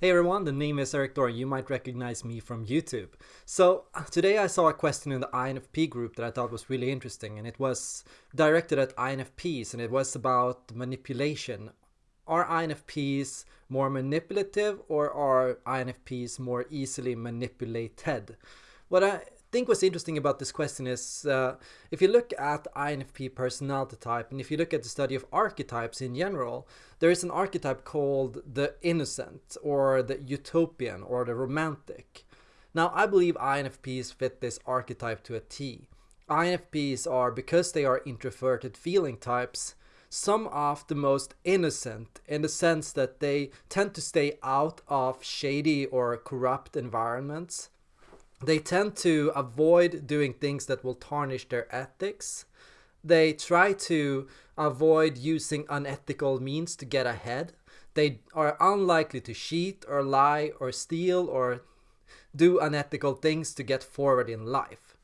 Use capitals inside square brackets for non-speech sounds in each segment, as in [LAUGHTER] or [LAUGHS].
Hey everyone, the name is Erik Thor. You might recognize me from YouTube. So today I saw a question in the INFP group that I thought was really interesting and it was directed at INFPs and it was about manipulation. Are INFPs more manipulative or are INFPs more easily manipulated? What I think what's interesting about this question is uh, if you look at INFP personality type and if you look at the study of archetypes in general, there is an archetype called the innocent or the utopian or the romantic. Now, I believe INFPs fit this archetype to a T. INFPs are, because they are introverted feeling types, some of the most innocent in the sense that they tend to stay out of shady or corrupt environments they tend to avoid doing things that will tarnish their ethics. They try to avoid using unethical means to get ahead. They are unlikely to cheat or lie or steal or do unethical things to get forward in life.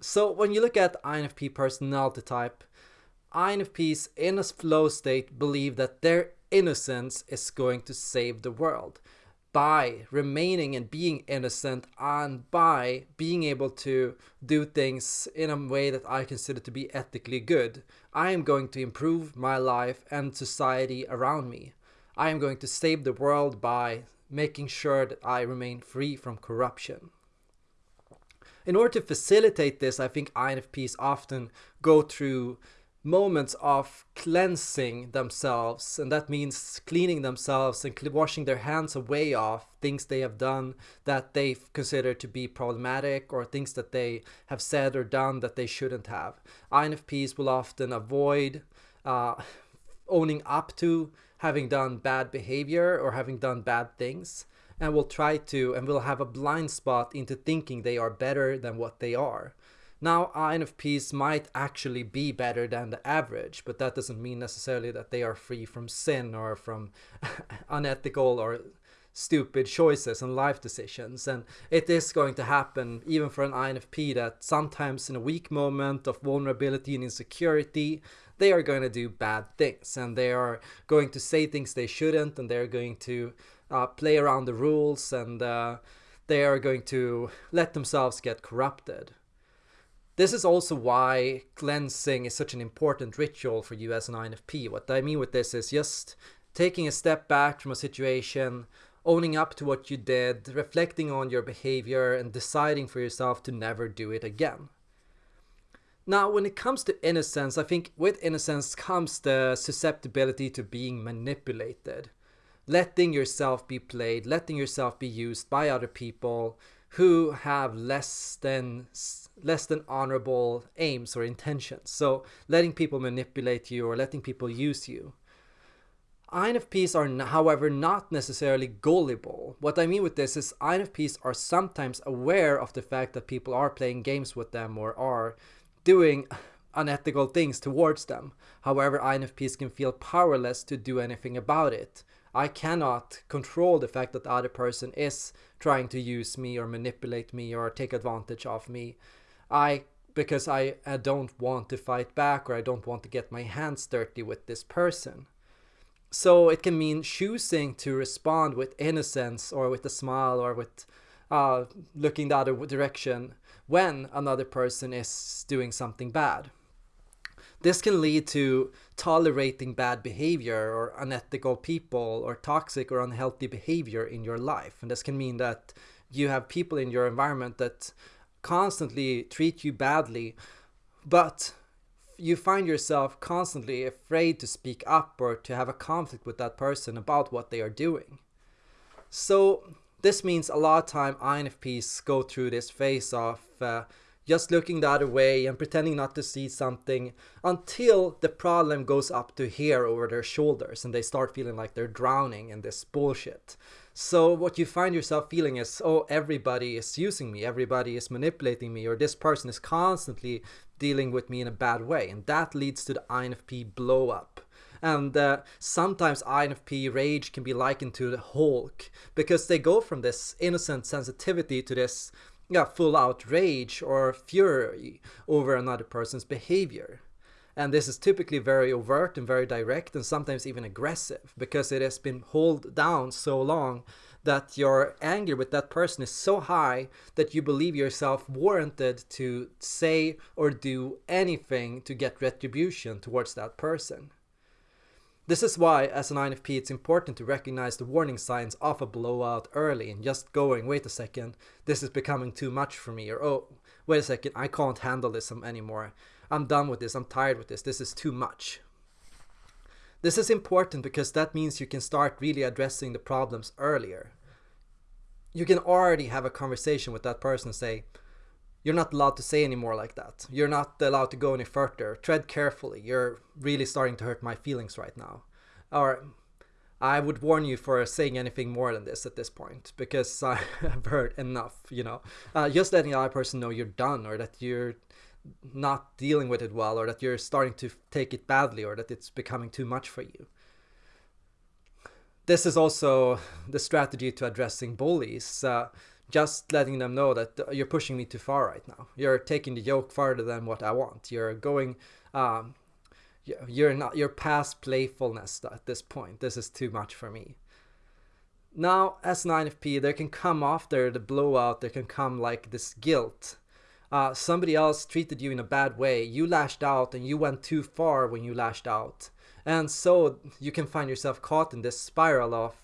So when you look at INFP personality type, INFPs in a flow state believe that their innocence is going to save the world by remaining and being innocent and by being able to do things in a way that I consider to be ethically good, I am going to improve my life and society around me. I am going to save the world by making sure that I remain free from corruption. In order to facilitate this, I think INFPs often go through moments of cleansing themselves and that means cleaning themselves and washing their hands away of things they have done that they consider to be problematic or things that they have said or done that they shouldn't have. INFPs will often avoid uh, owning up to having done bad behavior or having done bad things and will try to and will have a blind spot into thinking they are better than what they are. Now, INFPs might actually be better than the average, but that doesn't mean necessarily that they are free from sin or from [LAUGHS] unethical or stupid choices and life decisions. And it is going to happen even for an INFP that sometimes in a weak moment of vulnerability and insecurity, they are going to do bad things and they are going to say things they shouldn't and they're going to uh, play around the rules and uh, they are going to let themselves get corrupted. This is also why cleansing is such an important ritual for you as an INFP. What I mean with this is just taking a step back from a situation, owning up to what you did, reflecting on your behavior, and deciding for yourself to never do it again. Now, when it comes to innocence, I think with innocence comes the susceptibility to being manipulated. Letting yourself be played, letting yourself be used by other people who have less than less than honorable aims or intentions. So letting people manipulate you or letting people use you. INFPs are, however, not necessarily gullible. What I mean with this is INFPs are sometimes aware of the fact that people are playing games with them or are doing unethical things towards them. However, INFPs can feel powerless to do anything about it. I cannot control the fact that the other person is trying to use me or manipulate me or take advantage of me. I because I, I don't want to fight back or I don't want to get my hands dirty with this person. So it can mean choosing to respond with innocence or with a smile or with uh, looking the other direction when another person is doing something bad. This can lead to tolerating bad behavior or unethical people or toxic or unhealthy behavior in your life. And this can mean that you have people in your environment that constantly treat you badly, but you find yourself constantly afraid to speak up or to have a conflict with that person about what they are doing. So this means a lot of time INFPs go through this phase of uh, just looking the other way and pretending not to see something until the problem goes up to here over their shoulders and they start feeling like they're drowning in this bullshit. So what you find yourself feeling is, oh, everybody is using me, everybody is manipulating me, or this person is constantly dealing with me in a bad way. And that leads to the INFP blow up. And uh, sometimes INFP rage can be likened to the Hulk because they go from this innocent sensitivity to this yeah, full out rage or fury over another person's behavior. And this is typically very overt and very direct and sometimes even aggressive because it has been held down so long that your anger with that person is so high that you believe yourself warranted to say or do anything to get retribution towards that person. This is why, as an INFP, it's important to recognize the warning signs of a blowout early and just going, wait a second, this is becoming too much for me, or oh, wait a second, I can't handle this anymore. I'm done with this, I'm tired with this, this is too much. This is important because that means you can start really addressing the problems earlier. You can already have a conversation with that person and say, you're not allowed to say any more like that. You're not allowed to go any further. Tread carefully. You're really starting to hurt my feelings right now. Or I would warn you for saying anything more than this at this point because [LAUGHS] I have heard enough, you know. Uh, just letting the other person know you're done or that you're not dealing with it well or that you're starting to take it badly or that it's becoming too much for you. This is also the strategy to addressing bullies. Uh, just letting them know that you're pushing me too far right now. You're taking the yoke farther than what I want. You're going, um, you're not, you're past playfulness at this point. This is too much for me. Now, as an INFP, there can come after the blowout, there can come like this guilt. Uh, somebody else treated you in a bad way. You lashed out and you went too far when you lashed out. And so you can find yourself caught in this spiral of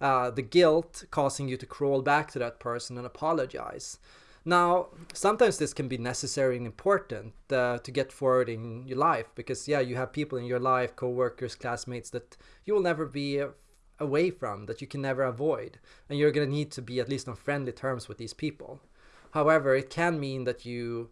uh, the guilt causing you to crawl back to that person and apologize. Now, sometimes this can be necessary and important uh, to get forward in your life because, yeah, you have people in your life, co-workers, classmates that you will never be away from, that you can never avoid. And you're going to need to be at least on friendly terms with these people. However, it can mean that you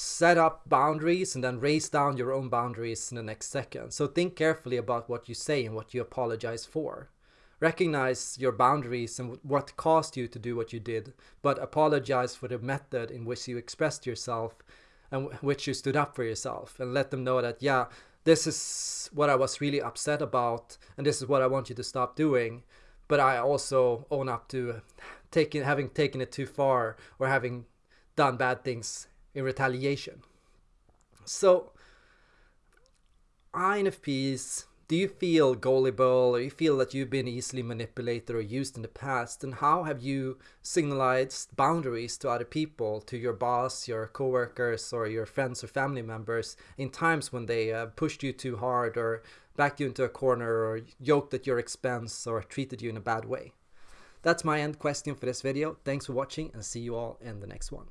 set up boundaries and then raise down your own boundaries in the next second. So think carefully about what you say and what you apologize for. Recognize your boundaries and what caused you to do what you did, but apologize for the method in which you expressed yourself and which you stood up for yourself and let them know that, yeah, this is what I was really upset about and this is what I want you to stop doing. But I also own up to taking, having taken it too far or having done bad things in retaliation. So, INFPs, do you feel gullible or you feel that you've been easily manipulated or used in the past? And how have you signalized boundaries to other people, to your boss, your coworkers, or your friends or family members in times when they uh, pushed you too hard or backed you into a corner or yoked at your expense or treated you in a bad way? That's my end question for this video. Thanks for watching and see you all in the next one.